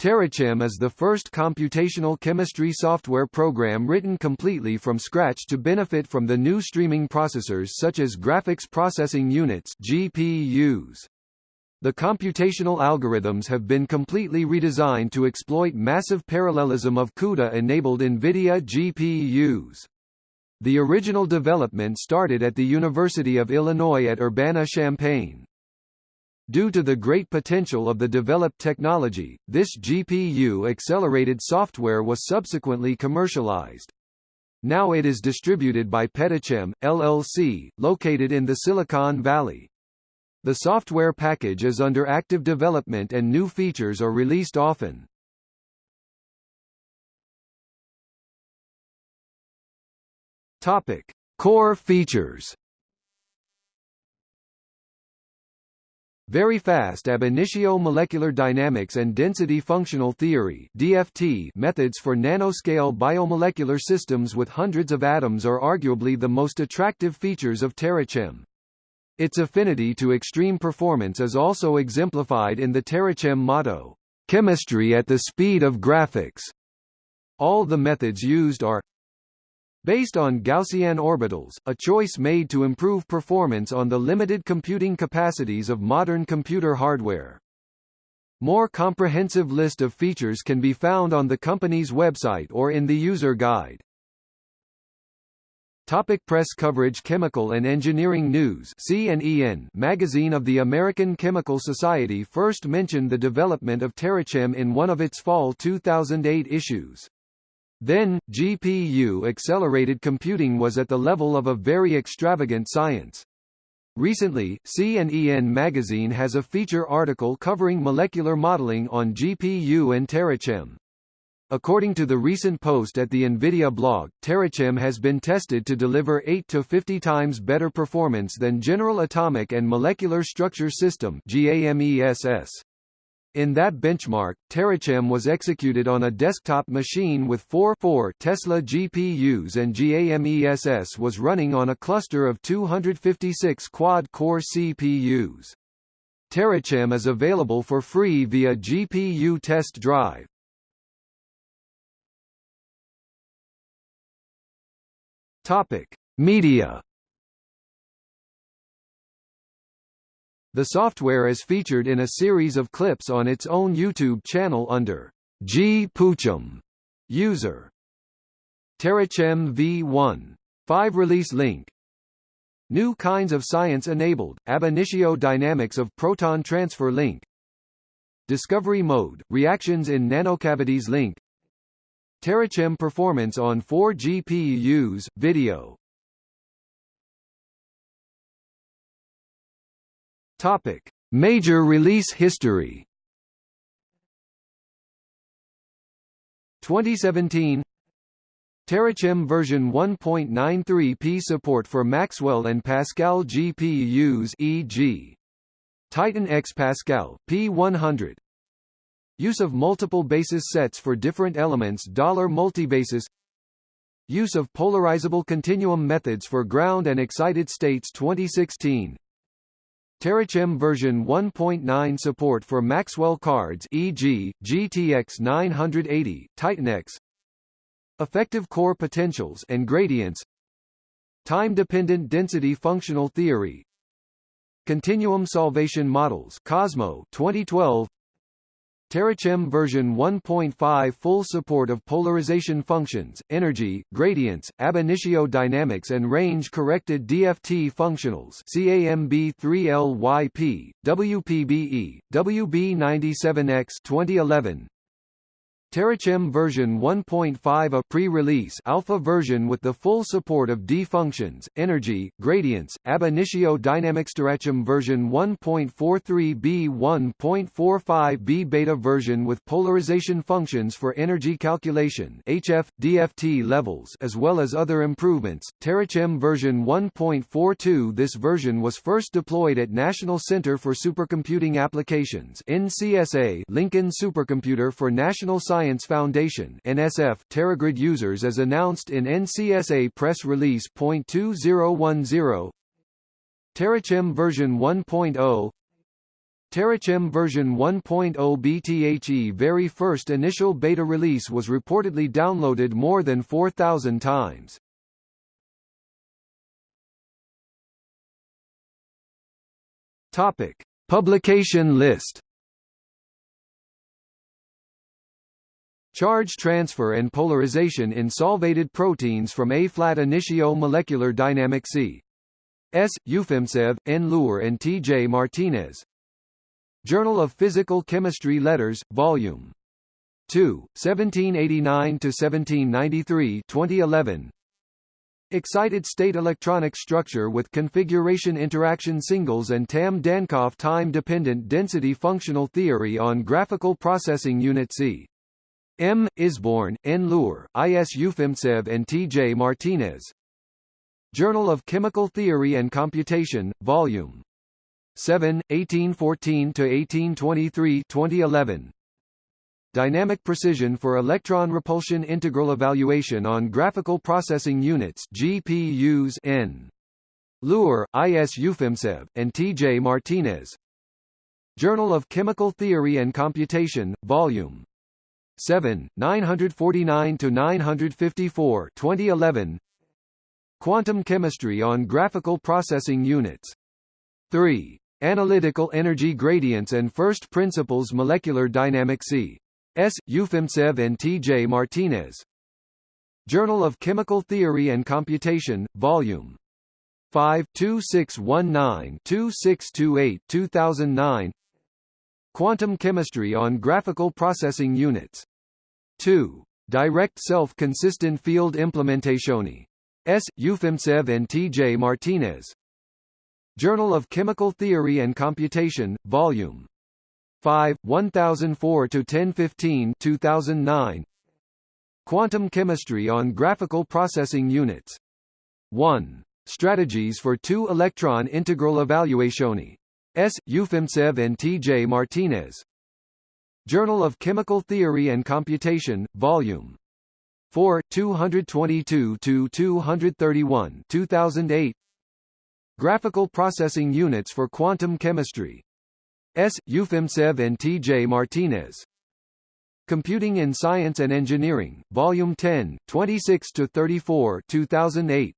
TeraChem is the first computational chemistry software program written completely from scratch to benefit from the new streaming processors such as graphics processing units GPUs. The computational algorithms have been completely redesigned to exploit massive parallelism of CUDA-enabled NVIDIA GPUs. The original development started at the University of Illinois at Urbana-Champaign. Due to the great potential of the developed technology, this GPU-accelerated software was subsequently commercialized. Now it is distributed by PetaChem, LLC, located in the Silicon Valley. The software package is under active development and new features are released often. Topic: Core features. Very fast ab initio molecular dynamics and density functional theory (DFT) methods for nanoscale biomolecular systems with hundreds of atoms are arguably the most attractive features of TeraChem. Its affinity to extreme performance is also exemplified in the TeraChem motto, "Chemistry at the speed of graphics." All the methods used are Based on Gaussian orbitals, a choice made to improve performance on the limited computing capacities of modern computer hardware. More comprehensive list of features can be found on the company's website or in the user guide. Topic press coverage Chemical and Engineering News magazine of the American Chemical Society first mentioned the development of TeraChem in one of its fall 2008 issues. Then, GPU-accelerated computing was at the level of a very extravagant science. Recently, C&EN magazine has a feature article covering molecular modeling on GPU and TeraChem. According to the recent post at the NVIDIA blog, TeraChem has been tested to deliver 8 to 50 times better performance than General Atomic and Molecular Structure System GAMESS. In that benchmark, TeraChem was executed on a desktop machine with 4 4 Tesla GPUs and GAMESS was running on a cluster of 256 quad-core CPUs. TeraChem is available for free via GPU Test Drive. Topic: Media The software is featured in a series of clips on its own YouTube channel under G. Puchum. User. TeraChem V1. 5 release link. New kinds of science enabled, ab initio dynamics of proton transfer link. Discovery mode, reactions in nanocavities link. TeraChem performance on 4 GPUs, video Topic: Major release history. 2017 TeraChem version 1.93p support for Maxwell and Pascal GPUs e.g. Titan X Pascal P100 Use of multiple basis sets for different elements dollar $multibasis. Use of polarizable continuum methods for ground and excited states 2016 TeraChem version 1.9 support for Maxwell cards e.g., GTX 980, TitanX Effective core potentials and gradients Time-dependent density functional theory Continuum solvation models Cosmo 2012 TeraChem version 1.5 full support of polarization functions, energy, gradients, ab initio dynamics and range-corrected DFT functionals CAMB3LYP, WPBE, WB97X 2011 TeraChem version 1.5 a pre-release alpha version with the full support of D functions, energy, gradients, ab initio dynamics TeraChem version 1.43b 1.45b beta version with polarization functions for energy calculation HF, DFT levels as well as other improvements. TeraChem version 1.42 This version was first deployed at National Center for Supercomputing Applications NCSA Lincoln Supercomputer for National Science Science Foundation NSF TeraGrid users as announced in NCSA press release .2010 TeraChem version 1.0 TeraChem version 1.0 BTHE very first initial beta release was reportedly downloaded more than 4,000 times. Topic: Publication list. Charge transfer and polarization in solvated proteins from A-flat initio molecular dynamic C. S. Ufimtsev, N. Luehr and T. J. Martinez. Journal of Physical Chemistry Letters, Volume 2, 1789–1793 2011. Excited state electronic structure with configuration interaction singles and Tamm-Dancoff time-dependent density functional theory on graphical processing unit C. M. Isborn, N. Luehr, I. S. Ufimtsev and T. J. Martinez. Journal of Chemical Theory and Computation, Volume 7, 1814–1823 2011. Dynamic Precision for Electron Repulsion Integral Evaluation on Graphical Processing Units GPUs N. Luehr, I. S. Ufimtsev, and T. J. Martinez. Journal of Chemical Theory and Computation, Volume 7, 949–954 2011. Quantum Chemistry on Graphical Processing Units 3. Analytical Energy Gradients and First Principles Molecular Dynamics C. S. Ufimtsev and T. J. Martinez. Journal of Chemical Theory and Computation, Volume 5 2619-2628 2009 Quantum Chemistry on Graphical Processing Units 2. Direct Self-Consistent Field Implementationi. S. Ufimtsev and T. J. Martinez. Journal of Chemical Theory and Computation, Volume 5, 1004–1015 2009. Quantum Chemistry on Graphical Processing Units 1. Strategies for Two-Electron Integral Evaluationi. S. Ufimtsev and T. J. Martinez. Journal of Chemical Theory and Computation, Volume 4, 222–231 2008. Graphical Processing Units for Quantum Chemistry. S. Ufimtsev and T. J. Martinez. Computing in Science and Engineering, Volume 10, 26–34 2008.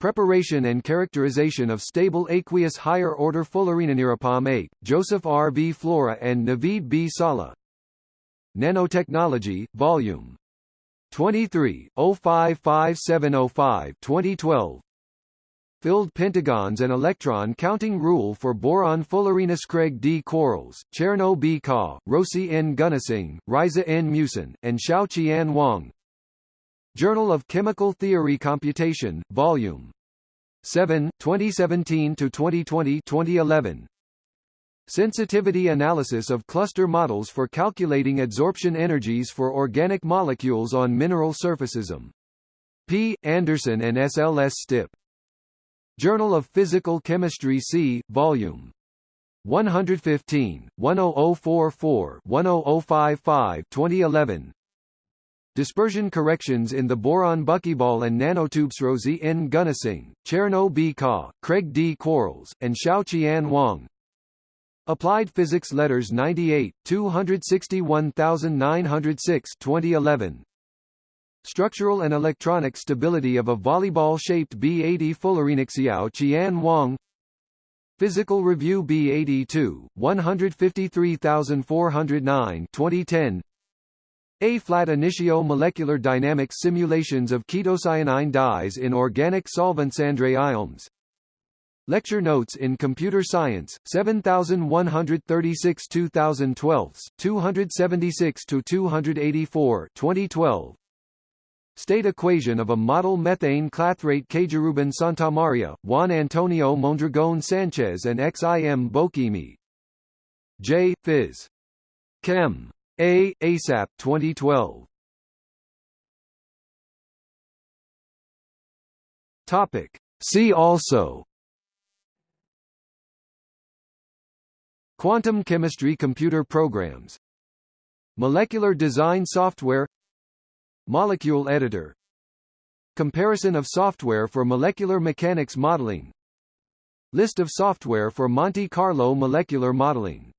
Preparation and characterization of stable aqueous higher-order fullereninirapalm 8, Joseph R. V. Flora and Naveed B. Sala. Nanotechnology, Volume 23, 055705 2012 filled pentagons and electron counting rule for boron Fullerenes Craig D. Quarles, Cherno B. Kah, Rosi N. Gunnasing, Riza N. Musin, and Xiao Qian Wang. Journal of Chemical Theory Computation, Volume 7, 2017 to 2020, 2011. Sensitivity analysis of cluster models for calculating adsorption energies for organic molecules on mineral surfaces. P. Anderson and SLS Stipp. Journal of Physical Chemistry C, Volume 115, 10044, 10055 2011 Dispersion corrections in the boron buckyball and nanotubes Rosie N. Gunnasing, Cherno B. Kah, Craig D. Quarles, and Xiao Qian Wang. Applied Physics Letters 98, 261906 2011 Structural and electronic stability of a volleyball-shaped B-80 Fullerenixiao Qian Wang Physical Review B-82, 153409 2010 A-flat initio molecular dynamics simulations of ketocyanine dyes in organic solvents Andre Ilms Lecture Notes in Computer Science, 7136 2012, 276 to 284, 2012 State equation of a model methane clathrate Cajaruban Santamaria, Juan Antonio Mondragon Sanchez and XIM Bochimi. J. Phys. Chem. A. ASAP 2012. Topic. See also Quantum chemistry computer programs Molecular design software Molecule editor Comparison of software for molecular mechanics modeling List of software for Monte Carlo molecular modeling